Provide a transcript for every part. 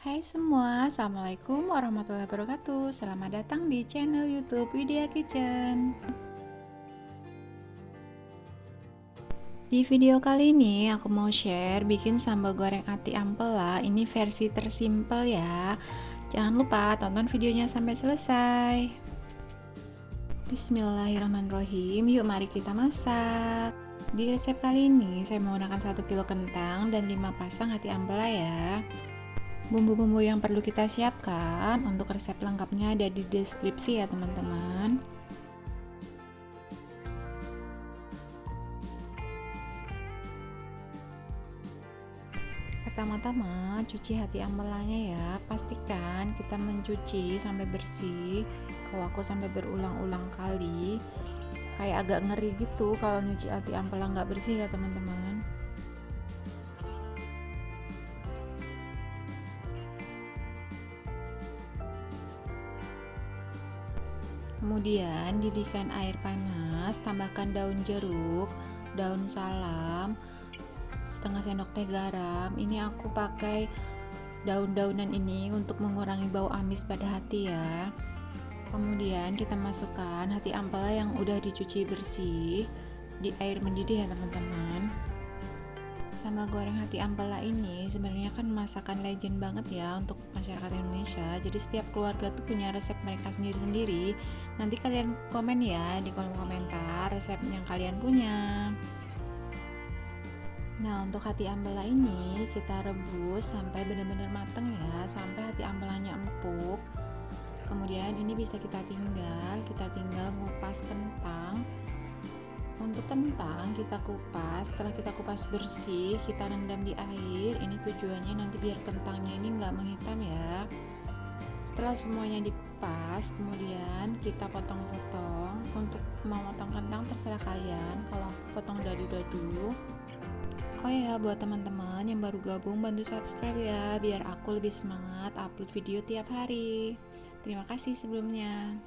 Hai semua, Assalamualaikum warahmatullahi wabarakatuh. Selamat datang di channel youtube Widya Kitchen. Di video kali ini aku mau share bikin sambal goreng ati ampela. Ini versi tersimpel ya. Jangan lupa tonton videonya sampai selesai. Bismillahirrahmanirrahim. Yuk mari kita masak. Di resep kali ini saya menggunakan 1 kilo kentang dan 5 pasang hati ampela ya Bumbu-bumbu yang perlu kita siapkan untuk resep lengkapnya ada di deskripsi ya teman-teman. Pertama-tama cuci hati ambelanya ya. Pastikan kita mencuci sampai bersih. Kalau aku sampai berulang-ulang kali, kayak agak ngeri gitu kalau nyuci hati ampela nggak bersih ya teman-teman. Kemudian didihkan air panas tambahkan daun jeruk daun salam setengah sendok teh garam. Ini aku pakai daun-daunan ini untuk mengurangi bau amis pada hati ya. Kemudian kita masukkan hati ampela yang udah dicuci bersih di air mendidih ya teman-teman sambal goreng hati ampela ini sebenarnya kan masakan legend banget ya untuk masyarakat Indonesia. Jadi setiap keluarga tuh punya resep mereka sendiri-sendiri. Nanti kalian komen ya di kolom komentar resep yang kalian punya. Nah untuk hati ampela ini kita rebus sampai benar-benar mateng ya sampai hati ampelanya empuk. Kemudian ini bisa kita tinggal kita tinggal ngupas kentang untuk kentang kita kupas setelah kita kupas bersih kita rendam di air. Ini tujuannya nanti biar kentangnya ini enggak menghitam ya. Setelah semuanya dikupas kemudian kita potong-potong. Untuk mau potong kentang terserah kalian. Kalau potong dadu-dadu Oh ya buat teman-teman yang baru gabung bantu subscribe ya. Biar aku lebih semangat upload video tiap hari. Terima kasih sebelumnya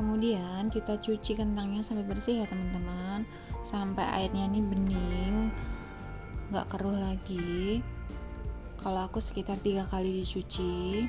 kemudian kita cuci kentangnya sampai bersih ya teman-teman. Sampai airnya ini bening nggak keruh lagi. Kalau aku sekitar tiga kali dicuci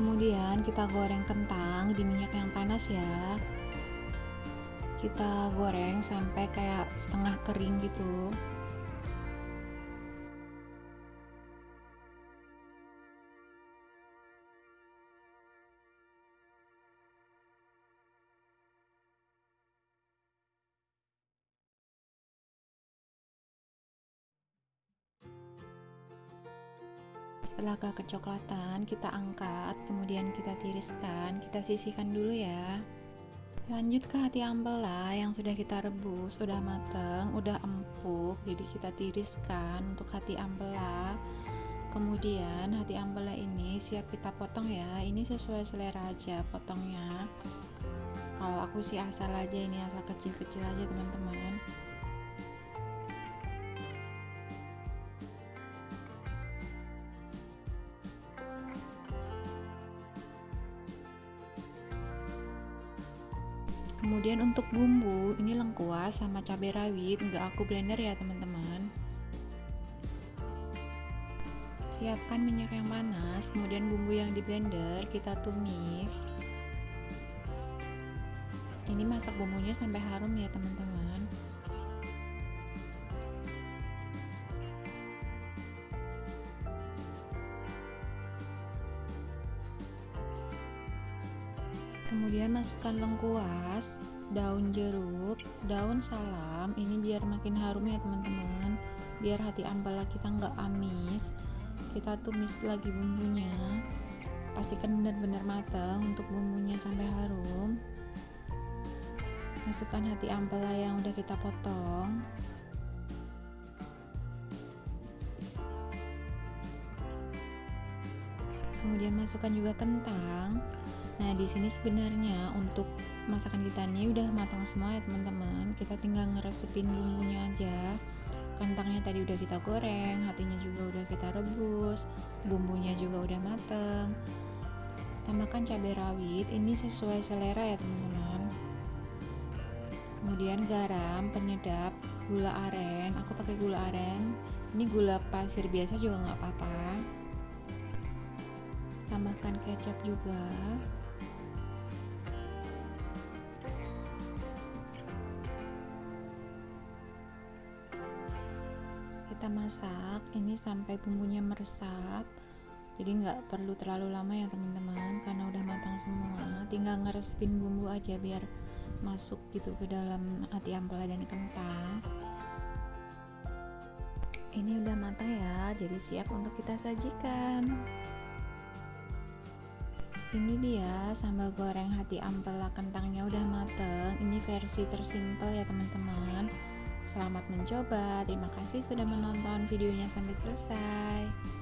kemudian kita goreng kentang di minyak yang panas ya. Kita goreng sampai kayak setengah kering gitu setelah agak kecoklatan kita angkat kemudian kita tiriskan kita sisihkan dulu ya. Lanjut ke hati ampela yang sudah kita rebus udah mateng udah empuk jadi kita tiriskan untuk hati ampela kemudian hati ampela ini siap kita potong ya ini sesuai selera aja potongnya. Kalau aku sih asal aja ini asal kecil-kecil aja teman-teman kemudian untuk bumbu ini lengkuas sama cabai rawit. Enggak aku blender ya teman-teman. Siapkan minyak yang panas kemudian bumbu yang di blender kita tumis. Ini masak bumbunya sampai harum ya teman-teman kemudian masukkan lengkuas daun jeruk daun salam. Ini biar makin harum ya teman-teman. Biar hati ampela kita nggak amis. Kita tumis lagi bumbunya. Pastikan benar-benar matang untuk bumbunya sampai harum. Masukkan hati ampela yang udah kita potong. Kemudian masukkan juga kentang nah di sini sebenarnya untuk masakan kita ini udah matang semua ya teman-teman. Kita tinggal ngeresepin bumbunya aja. Kentangnya tadi udah kita goreng hatinya juga udah kita rebus bumbunya juga udah mateng. Tambahkan cabai rawit ini sesuai selera ya teman-teman. Kemudian garam penyedap gula aren. Aku pakai gula aren. Ini gula pasir biasa juga nggak apa-apa. Tambahkan kecap juga masak ini sampai bumbunya meresap. Jadi nggak perlu terlalu lama ya teman-teman karena udah matang semua. Tinggal ngeresepin bumbu aja biar masuk gitu ke dalam hati ampela dan kentang. Ini udah matang ya jadi siap untuk kita sajikan. Ini dia sambal goreng hati ampela kentangnya udah mateng ini versi tersimpel ya teman-teman selamat mencoba. Terima kasih sudah menonton videonya sampai selesai